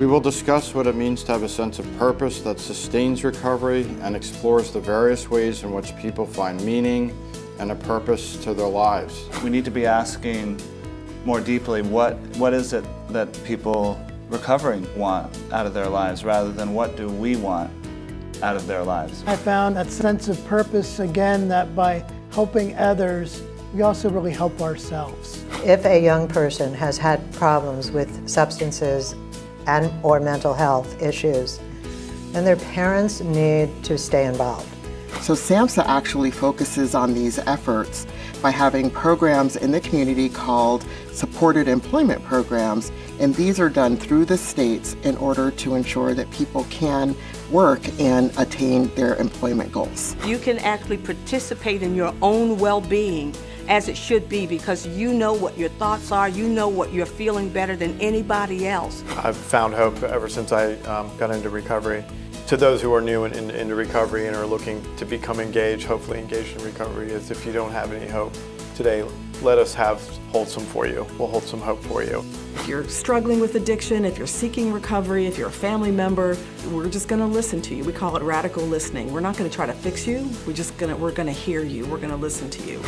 We will discuss what it means to have a sense of purpose that sustains recovery and explores the various ways in which people find meaning and a purpose to their lives. We need to be asking more deeply what, what is it that people recovering want out of their lives rather than what do we want out of their lives. I found that sense of purpose again that by helping others, we also really help ourselves. If a young person has had problems with substances and or mental health issues, And their parents need to stay involved. So SAMHSA actually focuses on these efforts by having programs in the community called supported employment programs and these are done through the states in order to ensure that people can work and attain their employment goals. You can actually participate in your own well-being as it should be because you know what your thoughts are, you know what you're feeling better than anybody else. I've found hope ever since I um, got into recovery. To those who are new in, in, into recovery and are looking to become engaged, hopefully engaged in recovery, is if you don't have any hope today, let us have hold some for you. We'll hold some hope for you. If you're struggling with addiction, if you're seeking recovery, if you're a family member, we're just going to listen to you. We call it radical listening. We're not going to try to fix you. We're just going to we're going to hear you. We're going to listen to you.